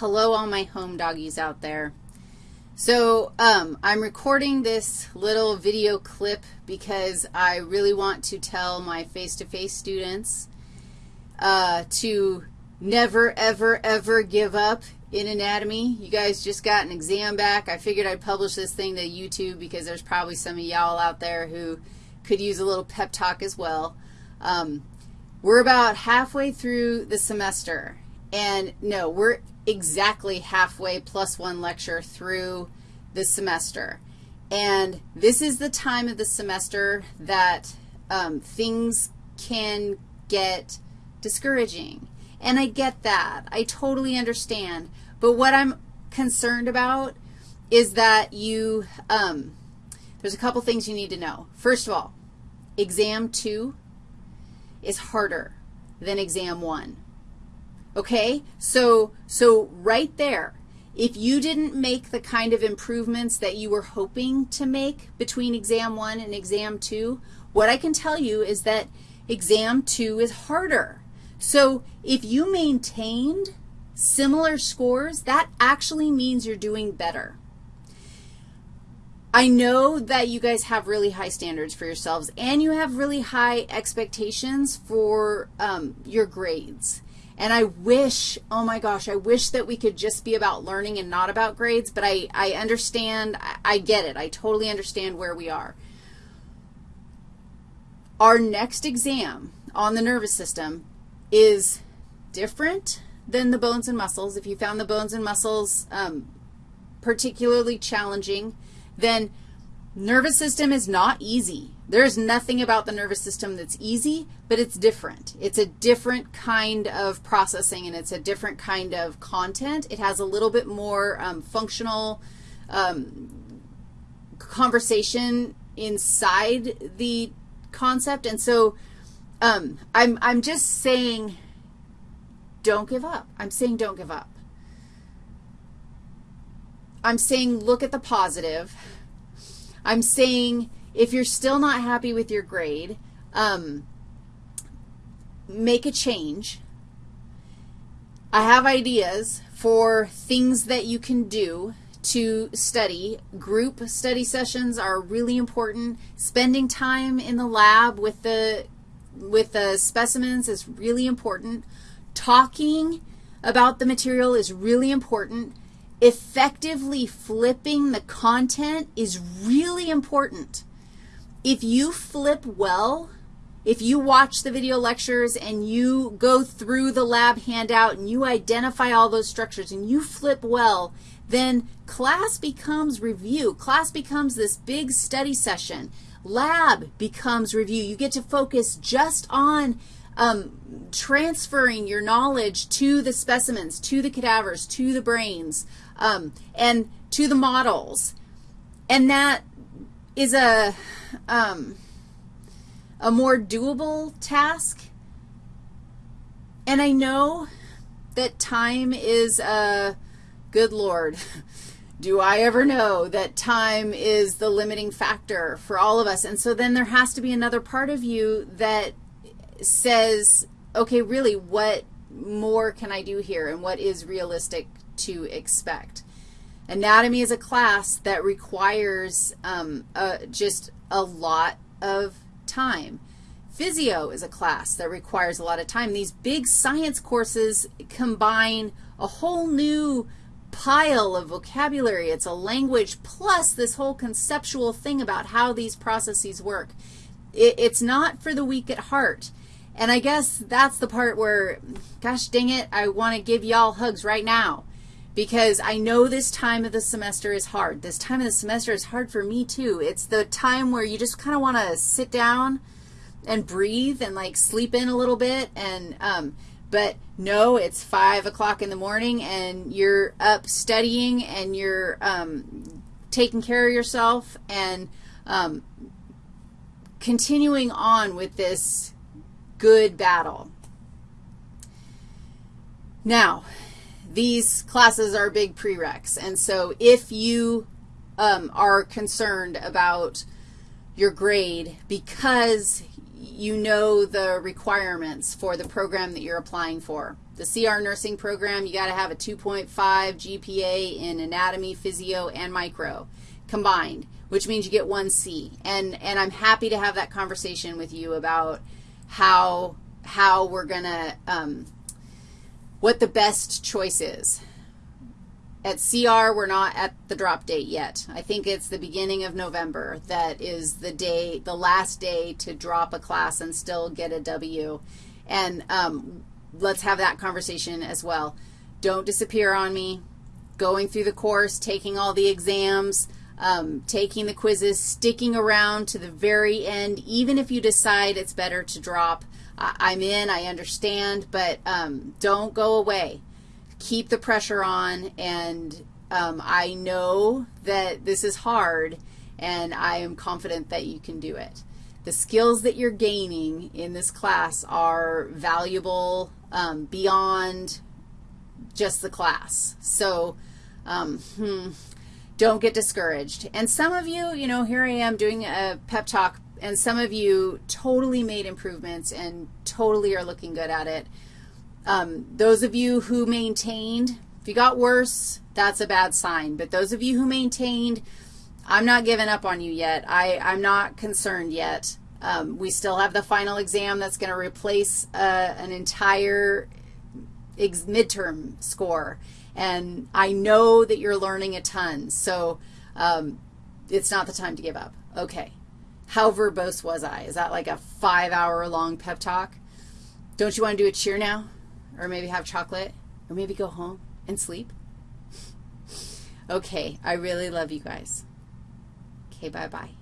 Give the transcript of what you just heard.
Hello, all my home doggies out there. So um, I'm recording this little video clip because I really want to tell my face-to-face -face students uh, to never, ever, ever give up in anatomy. You guys just got an exam back. I figured I'd publish this thing to YouTube because there's probably some of y'all out there who could use a little pep talk as well. Um, we're about halfway through the semester, and no, we're exactly halfway plus one lecture through the semester. And this is the time of the semester that um, things can get discouraging. And I get that. I totally understand. But what I'm concerned about is that you, um, there's a couple things you need to know. First of all, exam two is harder than exam one. Okay? So, so right there, if you didn't make the kind of improvements that you were hoping to make between exam one and exam two, what I can tell you is that exam two is harder. So if you maintained similar scores, that actually means you're doing better. I know that you guys have really high standards for yourselves, and you have really high expectations for um, your grades. And I wish, oh my gosh, I wish that we could just be about learning and not about grades, but I, I understand, I, I get it. I totally understand where we are. Our next exam on the nervous system is different than the bones and muscles. If you found the bones and muscles um, particularly challenging, then nervous system is not easy. There's nothing about the nervous system that's easy, but it's different. It's a different kind of processing, and it's a different kind of content. It has a little bit more um, functional um, conversation inside the concept, and so um, I'm, I'm just saying don't give up. I'm saying don't give up. I'm saying look at the positive. I'm saying if you're still not happy with your grade, um, make a change. I have ideas for things that you can do to study. Group study sessions are really important. Spending time in the lab with the, with the specimens is really important. Talking about the material is really important effectively flipping the content is really important. If you flip well, if you watch the video lectures and you go through the lab handout and you identify all those structures and you flip well, then class becomes review. Class becomes this big study session. Lab becomes review. You get to focus just on um, transferring your knowledge to the specimens, to the cadavers, to the brains, um, and to the models. And that is a, um, a more doable task. And I know that time is a, good Lord, do I ever know that time is the limiting factor for all of us? And so then there has to be another part of you that says, okay, really, what more can I do here and what is realistic to expect? Anatomy is a class that requires um, just a lot of time. Physio is a class that requires a lot of time. These big science courses combine a whole new pile of vocabulary. It's a language plus this whole conceptual thing about how these processes work. It, it's not for the weak at heart. And I guess that's the part where, gosh dang it, I want to give y'all hugs right now because I know this time of the semester is hard. This time of the semester is hard for me too. It's the time where you just kind of want to sit down and breathe and like sleep in a little bit and um, but no, it's 5 o'clock in the morning and you're up studying and you're um, taking care of yourself and um, continuing on with this good battle. Now, these classes are big prereqs, and so if you um, are concerned about your grade because you know the requirements for the program that you're applying for, The CR nursing program, you got to have a 2.5 GPA in anatomy, physio, and micro combined, which means you get one C. And, and I'm happy to have that conversation with you about how, how we're going to, um, what the best choice is. At CR, we're not at the drop date yet. I think it's the beginning of November that is the day, the last day to drop a class and still get a W. And um, let's have that conversation as well. Don't disappear on me. Going through the course, taking all the exams, um, taking the quizzes, sticking around to the very end, even if you decide it's better to drop. I, am in, I understand, but um, don't go away keep the pressure on, and um, I know that this is hard, and I am confident that you can do it. The skills that you're gaining in this class are valuable um, beyond just the class. So um, hmm, don't get discouraged. And some of you, you know, here I am doing a pep talk, and some of you totally made improvements and totally are looking good at it. Um, those of you who maintained, if you got worse, that's a bad sign. But those of you who maintained, I'm not giving up on you yet. I, I'm not concerned yet. Um, we still have the final exam that's going to replace uh, an entire midterm score. And I know that you're learning a ton, so um, it's not the time to give up. Okay. How verbose was I? Is that like a five-hour-long pep talk? Don't you want to do a cheer now? or maybe have chocolate, or maybe go home and sleep. Okay, I really love you guys. Okay, bye-bye.